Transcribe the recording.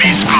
Enemy.